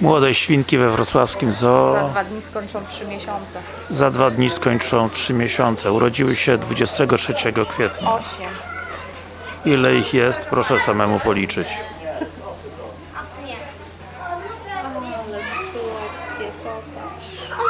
Młode świnki we wrocławskim Za dwa dni skończą 3 miesiące. za dwa dni skończą 3 miesiące. Urodziły się 23 kwietnia. 8. Ile ich jest? Proszę samemu policzyć. O,